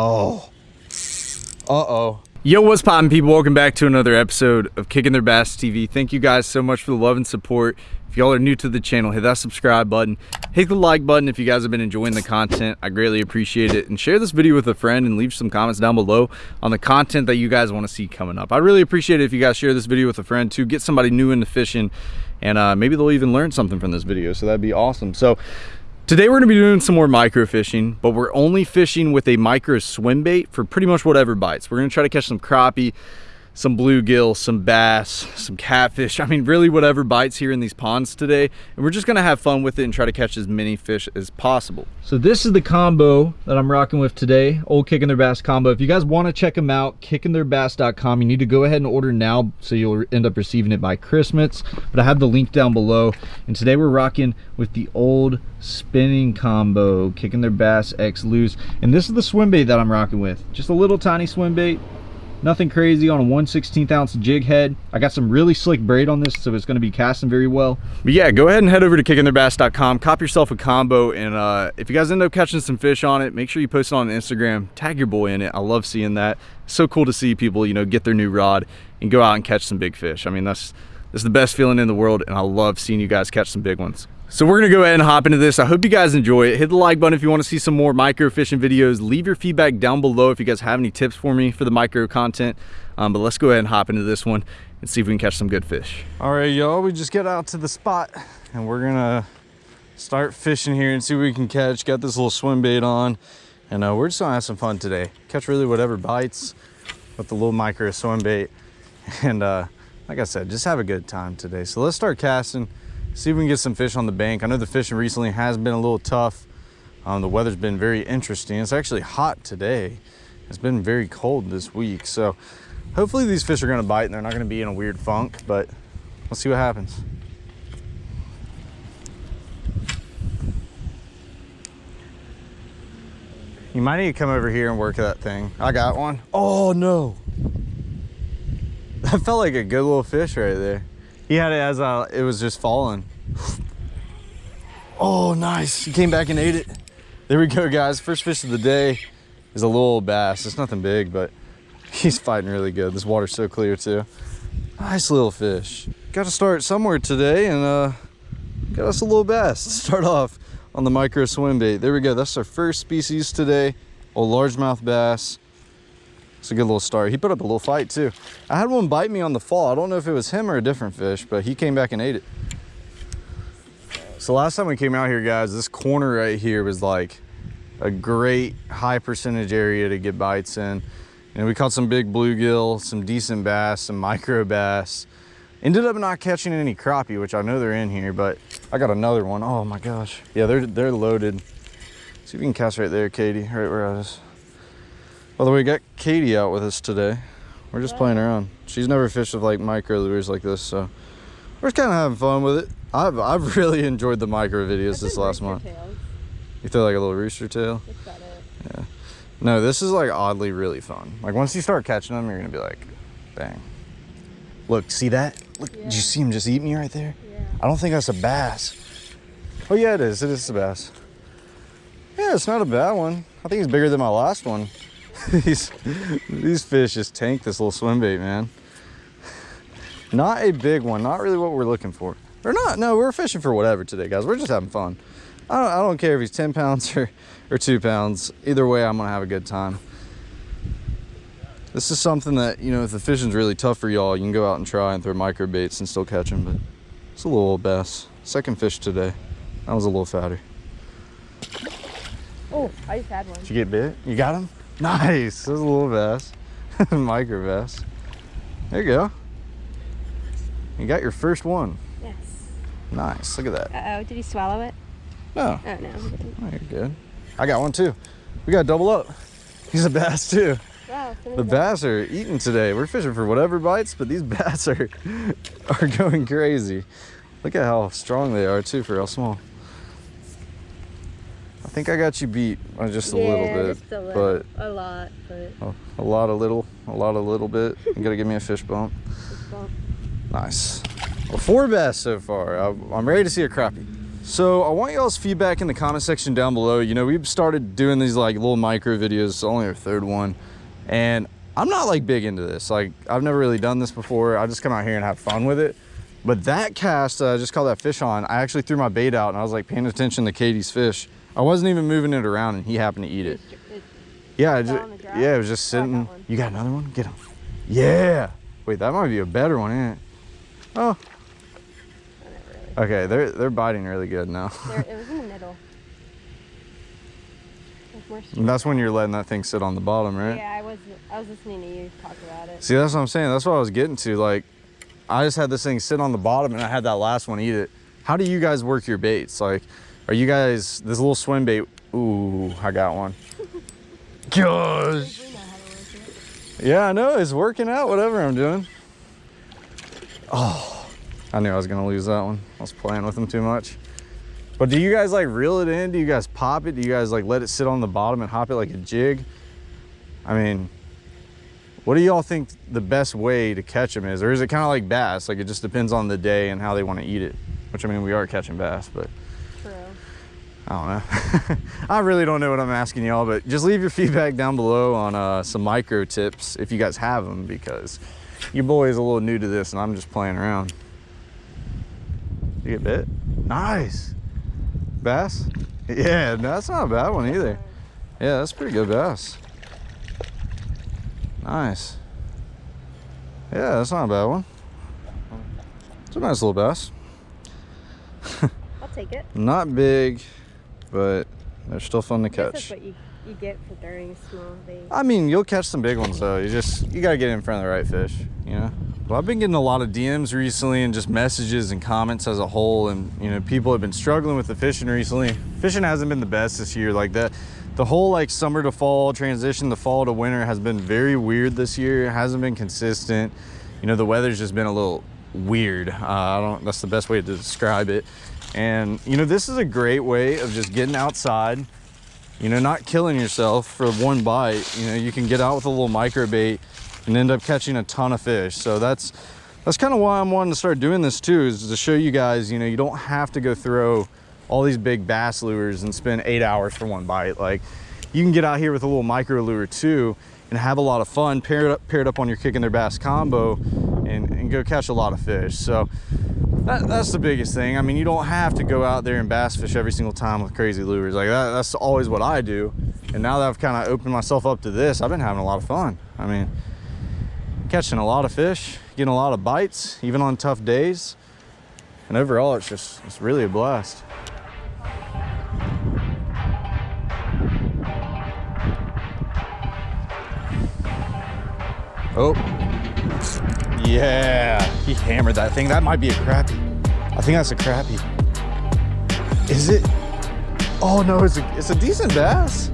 Oh. Uh-oh. Yo, what's poppin' people? Welcome back to another episode of Kicking Their Bass TV. Thank you guys so much for the love and support. If y'all are new to the channel, hit that subscribe button. Hit the like button if you guys have been enjoying the content. I greatly appreciate it. And share this video with a friend and leave some comments down below on the content that you guys want to see coming up. I really appreciate it if you guys share this video with a friend to get somebody new into fishing and uh, maybe they'll even learn something from this video. So that'd be awesome. So Today we're gonna be doing some more micro fishing, but we're only fishing with a micro swim bait for pretty much whatever bites. We're gonna try to catch some crappie, some bluegill, some bass, some catfish. I mean, really whatever bites here in these ponds today. And we're just gonna have fun with it and try to catch as many fish as possible. So this is the combo that I'm rocking with today, Old Kicking Their Bass combo. If you guys wanna check them out, kickingtheirbass.com, you need to go ahead and order now so you'll end up receiving it by Christmas. But I have the link down below. And today we're rocking with the old spinning combo, Kicking Their Bass X Loose. And this is the swim bait that I'm rocking with. Just a little tiny swim bait, Nothing crazy on a 1 16th ounce jig head. I got some really slick braid on this, so it's gonna be casting very well. But yeah, go ahead and head over to kickingtheirbass.com, cop yourself a combo, and uh, if you guys end up catching some fish on it, make sure you post it on Instagram, tag your boy in it. I love seeing that. It's so cool to see people, you know, get their new rod and go out and catch some big fish. I mean, that's, that's the best feeling in the world, and I love seeing you guys catch some big ones. So we're gonna go ahead and hop into this. I hope you guys enjoy it. Hit the like button if you wanna see some more micro fishing videos. Leave your feedback down below if you guys have any tips for me for the micro content. Um, but let's go ahead and hop into this one and see if we can catch some good fish. All right, y'all, we just get out to the spot and we're gonna start fishing here and see what we can catch. Got this little swim bait on and uh, we're just gonna have some fun today. Catch really whatever bites with the little micro swim bait. And uh, like I said, just have a good time today. So let's start casting see if we can get some fish on the bank. I know the fishing recently has been a little tough. Um, the weather's been very interesting. It's actually hot today. It's been very cold this week. So hopefully these fish are gonna bite and they're not gonna be in a weird funk, but let's see what happens. You might need to come over here and work that thing. I got one. Oh no. That felt like a good little fish right there. He had it as uh, it was just falling. Oh, nice. He came back and ate it. There we go, guys. First fish of the day is a little bass. It's nothing big, but he's fighting really good. This water's so clear, too. Nice little fish. Got to start somewhere today and uh, got us a little bass. Start off on the micro swim bait. There we go. That's our first species today. A largemouth bass. It's a good little start. He put up a little fight too. I had one bite me on the fall. I don't know if it was him or a different fish, but he came back and ate it. So last time we came out here, guys, this corner right here was like a great high percentage area to get bites in. And we caught some big bluegill, some decent bass, some micro bass. Ended up not catching any crappie, which I know they're in here, but I got another one. Oh my gosh. Yeah, they're they're loaded. See if we can cast right there, Katie, right where I was. By the way, we got Katie out with us today. We're just yeah. playing around. She's never fished with like micro lures like this, so we're just kind of having fun with it. I've I've really enjoyed the micro videos this last month. Tails. You throw like a little rooster tail. Yeah. No, this is like oddly really fun. Like once you start catching them, you're gonna be like, bang. Look, see that? Look, yeah. did you see him just eat me right there? Yeah. I don't think that's a bass. Oh yeah, it is. It is a bass. Yeah, it's not a bad one. I think it's bigger than my last one. these, these fish just tank this little swim bait, man. Not a big one, not really what we're looking for. Or not, no, we're fishing for whatever today, guys. We're just having fun. I don't, I don't care if he's 10 pounds or, or two pounds. Either way, I'm gonna have a good time. This is something that, you know, if the fishing's really tough for y'all, you can go out and try and throw micro baits and still catch them, but it's a little old bass. Second fish today. That was a little fatter. Oh, I just had one. Did you get bit? You got him? Nice. There's a little bass. Micro bass. There you go. You got your first one. Yes. Nice. Look at that. Uh-oh. Did he swallow it? No. Oh, no. Oh, you're good. I got one too. We got double up. He's a bass too. Wow, the bass are eating today. We're fishing for whatever bites, but these bass are are going crazy. Look at how strong they are too for how small. I think I got you beat just a yeah, little bit, just a little, but a lot, but a, a, lot of little, a lot of little bit. You gotta give me a fish bump. Fish bump. Nice. Well, four bass so far. I, am ready to see a crappie. So I want y'all's feedback in the comment section down below. You know, we've started doing these like little micro videos, it's only our third one. And I'm not like big into this. Like I've never really done this before. I just come out here and have fun with it. But that cast, uh, just caught that fish on, I actually threw my bait out and I was like paying attention to Katie's fish. I wasn't even moving it around and he happened to eat it. It's, Yeah, I Fell ju- on the drop? yeah, it was just Oh, got sitting. You got another one? Get him. Yeah. Wait, that might be a better one, ain't it? Oh, really. okay. They're they're biting really good now. There, it was in the middle. And that's when you're letting that thing sit on the bottom, right? Yeah, I was I was listening to you talk about it. See, that's what I'm saying. That's what I was getting to. Like, I just had this thing sit on the bottom and I had that last one eat it. How do you guys work your baits? Like, are you guys, this little swim bait? Ooh, I got one. Gosh. Yeah, I know. It's working out, whatever I'm doing. Oh, I knew I was to lose that one. I was playing with them too much. But do you guys like reel it in? Do you guys pop it? Do you guys like let it sit on the bottom and hop it like a jig? I mean, what do y'all think the best way to catch them is? Or is it kind of like bass? Like it just depends on the day and how they want to eat it. Which I mean, we are catching bass, but. I don't know. I really don't know what I'm asking y'all, but just leave your feedback down below on uh, some micro tips if you guys have them because your boy is a little new to this and I'm just playing around. You get bit? Nice. Bass? Yeah, that's not a bad one either. Yeah, that's pretty good bass. Nice. Yeah, that's not a bad one. It's a nice little bass. I'll take it. Not big, but they're still fun to catch. That's what you, you get for throwing small bait. I mean, you'll catch some big ones though. You just you gotta get in front of the right fish, you know. Well, I've been getting a lot of DMs recently and just messages and comments as a whole, and you know, people have been struggling with the fishing recently. Fishing hasn't been the best this year, like that. The whole like summer to fall transition, the fall to winter has been very weird this year. It hasn't been consistent. You know, the weather's just been a little weird. Uh, I don't. That's the best way to describe it. And you know, this is a great way of just getting outside, you know, not killing yourself for one bite. You know, you can get out with a little micro bait and end up catching a ton of fish. So that's that's kind of why I'm wanting to start doing this too, is to show you guys, you know, you don't have to go throw all these big bass lures and spend eight hours for one bite. Like you can get out here with a little micro lure too and have a lot of fun, pair it up, pair it up on your kicking their bass combo and, and go catch a lot of fish. So that, that's the biggest thing. I mean, you don't have to go out there and bass fish every single time with crazy lures. Like that, that's always what I do. And now that I've kind of opened myself up to this, I've been having a lot of fun. I mean, catching a lot of fish, getting a lot of bites, even on tough days. And overall, it's just, it's really a blast. Oh, yeah, he hammered that thing. That might be a crappie. I think that's a crappie. Is it? Oh no, it's a, it's a decent bass.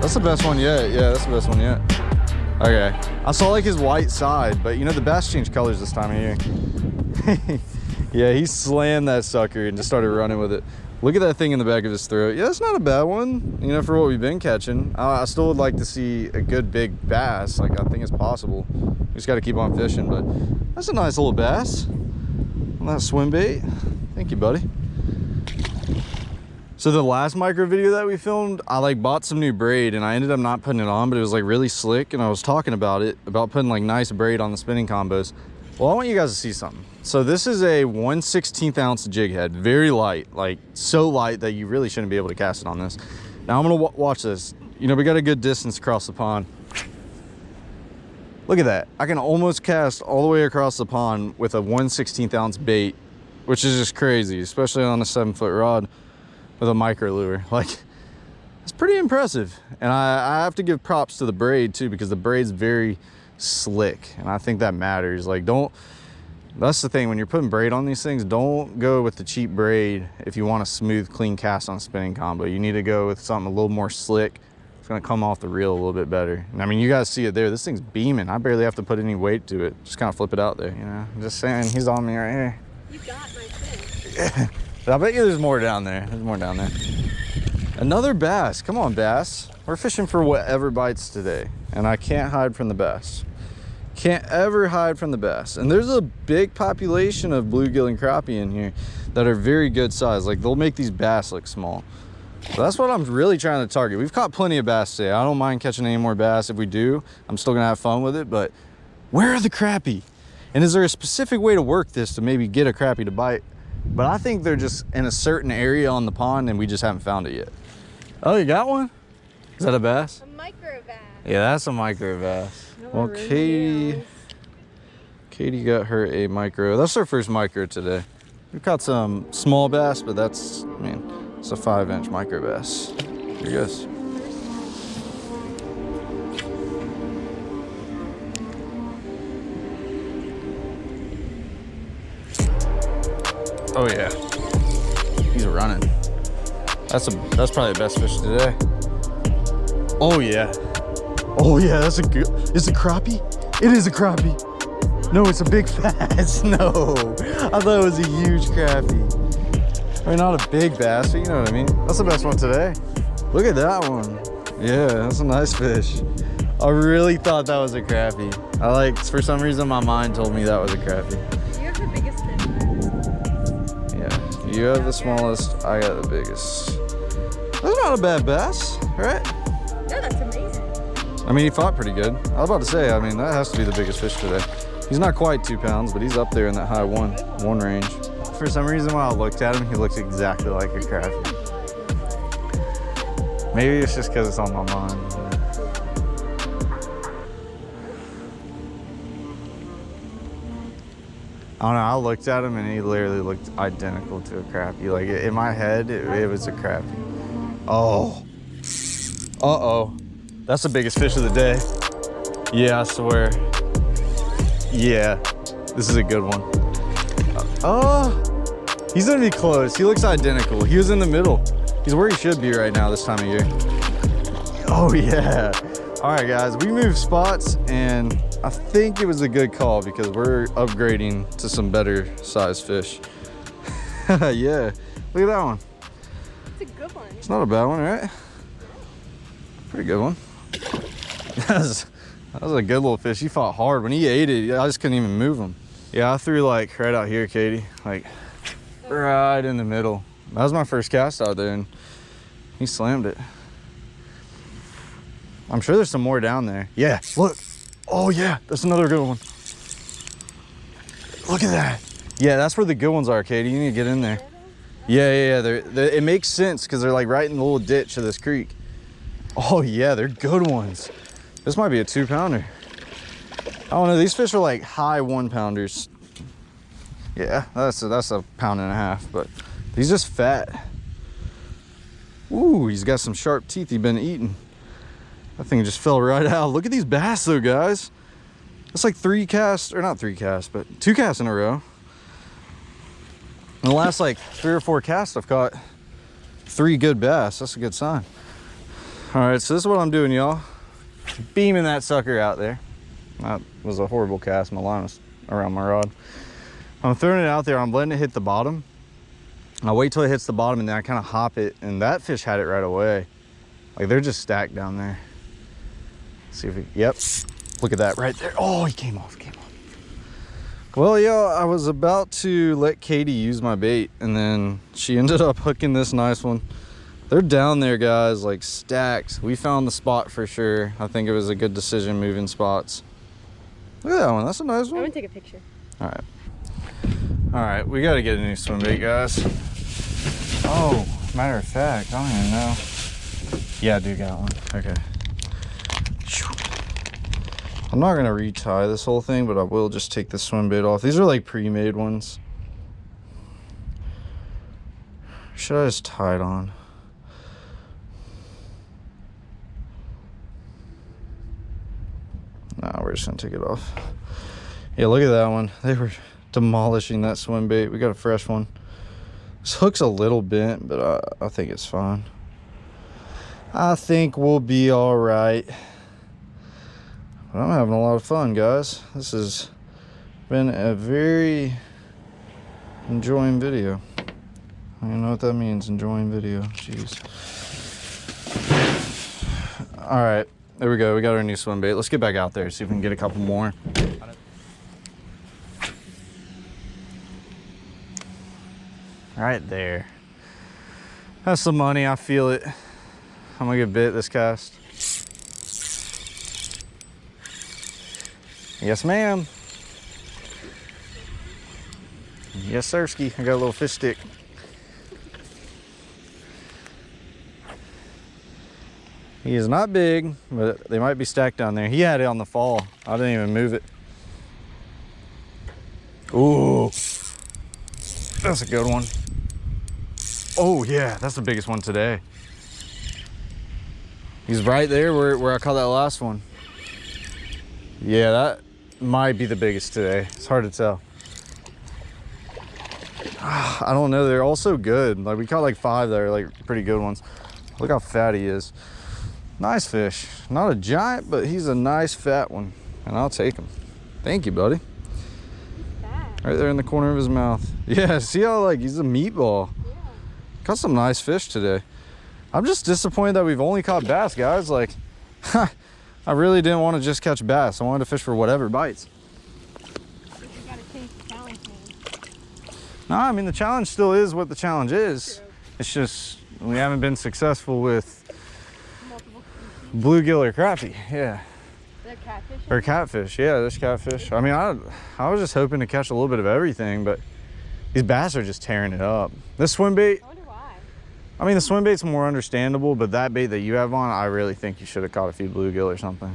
That's the best one yet. Yeah, that's the best one yet. Okay, I saw like his white side, but you know the bass changed colors this time of year. yeah, he slammed that sucker and just started running with it. Look at that thing in the back of his throat. Yeah, it's not a bad one, you know, for what we've been catching. I, I still would like to see a good big bass. Like I think it's possible. We just got to keep on fishing, but that's a nice little bass on that swim bait. Thank you, buddy. So the last micro video that we filmed, I like bought some new braid and I ended up not putting it on, but it was like really slick and I was talking about it, about putting like nice braid on the spinning combos. Well, I want you guys to see something. So this is a 1 16th ounce jig head, very light, like so light that you really shouldn't be able to cast it on this. Now I'm gonna watch this. You know, we got a good distance across the pond. Look at that. I can almost cast all the way across the pond with a 1 16th ounce bait, which is just crazy, especially on a seven foot rod with a micro lure. Like, it's pretty impressive. And I, I have to give props to the braid too, because the braid's very slick. And I think that matters. Like, don't, that's the thing, when you're putting braid on these things, don't go with the cheap braid if you want a smooth, clean cast on spinning combo. You need to go with something a little more slick. It's gonna come off the reel a little bit better. And I mean, you guys see it there. This thing's beaming. I barely have to put any weight to it. Just kind of flip it out there, you know? I'm just saying, he's on me right here. You got my fish. I bet you there's more down there. There's more down there. Another bass. Come on, bass. We're fishing for whatever bites today. And I can't hide from the bass. Can't ever hide from the bass. And there's a big population of bluegill and crappie in here. that are very good size. Like they'll make these bass look small. So that's what I'm really trying to target. We've caught plenty of bass today. I don't mind catching any more bass. If we do, I'm still gonna have fun with it, but where are the crappie? And is there a specific way to work this to maybe get a crappie to bite? But I think they're just in a certain area on the pond and we just haven't found it yet. Oh, you got one? Is that a bass? A micro bass. Yeah, that's a micro bass. No Well, Katie. Katie got her a micro. That's her first micro today. We've caught some small bass, but that's, I mean, it's a five inch micro bass. Here goes. Oh yeah, he's running. That's a that's probably the best fish today. Oh yeah. Oh yeah, that's a good. Is it crappie? It is a crappie. No, it's a big bass. No, I thought it was a huge crappie. I mean, not a big bass, but you know what I mean. That's the best one today. Look at that one. Yeah, that's a nice fish. I really thought that was a crappie. I like, for some reason, my mind told me that was a crappie. You have the biggest fish. Yeah, you have the smallest, I got the biggest. That's not a bad bass, right? No, that's amazing. I mean, he fought pretty good. I was about to say, I mean, that has to be the biggest fish today. He's not quite two pounds, but he's up there in that high one, one range. For some reason, when I looked at him, he looked exactly like a crappie. Maybe it's just because it's on my mind. I don't know, I looked at him and he literally looked identical to a crappie. Like, in my head, it, it was a crappie. Oh. Uh-oh. That's the biggest fish of the day. Yeah, I swear. Yeah, this is a good one. Uh, oh, he's gonna be close. He looks identical. He was in the middle. He's where he should be right now this time of year. Oh yeah. All right, guys, we moved spots and I think it was a good call because we're upgrading to some better sized fish. yeah, look at that one. It's a good one. It's not a bad one, right? Pretty good one. that, was, that was a good little fish. He fought hard. When he ate it, I just couldn't even move him. Yeah, I threw like right out here, Katie. Like right in the middle. That was my first cast out there and he slammed it. I'm sure there's some more down there. Yeah, look. Oh yeah, that's another good one. Look at that. Yeah, that's where the good ones are, Katie. You need to get in there. Yeah, yeah, yeah. They're, they it makes sense because they're like right in the little ditch of this creek. Oh yeah, they're good ones. This might be a two pounder. I don't know. These fish are like high one pounders. Yeah, that's a, that's a pound and a half, but he's just fat. Ooh, he's got some sharp teeth he's been eating. That thing just fell right out. Look at these bass though, guys. That's like three casts, or not three casts, but two casts in a row. In the last like three or four casts, I've caught three good bass. That's a good sign. All right, so this is what I'm doing, y'all. Beaming that sucker out there. That was a horrible cast. My line was around my rod. I'm throwing it out there. I'm letting it hit the bottom. I wait till it hits the bottom and then I kind of hop it. And that fish had it right away. Like they're just stacked down there. Let's see if we, yep. Look at that right there. Oh, he came off, came off. Well, yeah, I was about to let Katie use my bait and then she ended up hooking this nice one. They're down there, guys, like stacks. We found the spot for sure. I think it was a good decision moving spots. Look at that one. That's a nice one. I'm one. gonna take a picture. All right. All right, we got to get a new swim bait, guys. Oh, matter of fact, I don't even know. Yeah, I do got one. Okay. I'm not gonna retie this whole thing, but I will just take the swim bait off. These are like pre-made ones. Should I just tie it on? Nah, we're just gonna take it off. Yeah, look at that one. They were demolishing that swim bait. We got a fresh one. This hook's a little bent, but I, I think it's fine. I think we'll be all right. But I'm having a lot of fun, guys. This has been a very enjoying video. I don't know what that means, enjoying video. Jeez. All right, there we go. We got our new swim bait. Let's get back out there, see if we can get a couple more. Right there. That's some money, I feel it. I'm gonna get bit this cast. Yes, ma'am. Yes, sirski. I got a little fish stick. He is not big, but they might be stacked down there. He had it on the fall. I didn't even move it. Ooh, that's a good one. Oh yeah, that's the biggest one today. He's right there where, where I caught that last one. Yeah, that might be the biggest today. It's hard to tell. I don't know. They're all so good. Like we caught like five that are like pretty good ones. Look how fat he is. Nice fish. Not a giant, but he's a nice fat one. And I'll take him. Thank you, buddy. Right there in the corner of his mouth. Yeah, see how like he's a meatball. Yeah. Caught some nice fish today. I'm just disappointed that we've only caught bass, guys. Like, I really didn't want to just catch bass. I wanted to fish for whatever bites. But you gotta change the challenge name. No, I mean, the challenge still is what the challenge is. It's just we haven't been successful with bluegill or crappie. Yeah. They're catfish. Or catfish. Yeah, there's catfish. I mean, I, I was just hoping to catch a little bit of everything, but these bass are just tearing it up. This swim bait, I wonder why. I mean, the swim bait's more understandable, but that bait that you have on, I really think you should have caught a few bluegill or something.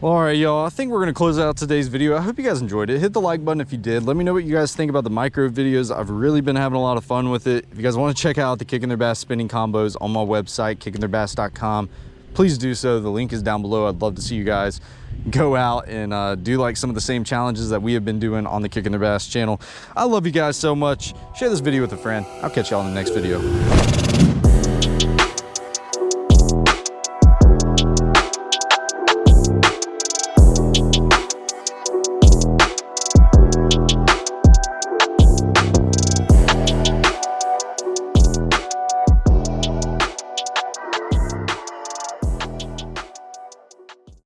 Well, all right, y'all. I think we're gonna close out today's video. I hope you guys enjoyed it. Hit the like button if you did. Let me know what you guys think about the micro videos. I've really been having a lot of fun with it. If you guys want to check out the Kicking Their Bass spinning combos on my website, kickingtheirbass.com, please do so. The link is down below. I'd love to see you guys go out and uh, do like some of the same challenges that we have been doing on the Kicking the Bass channel. I love you guys so much. Share this video with a friend. I'll catch y'all in the next video.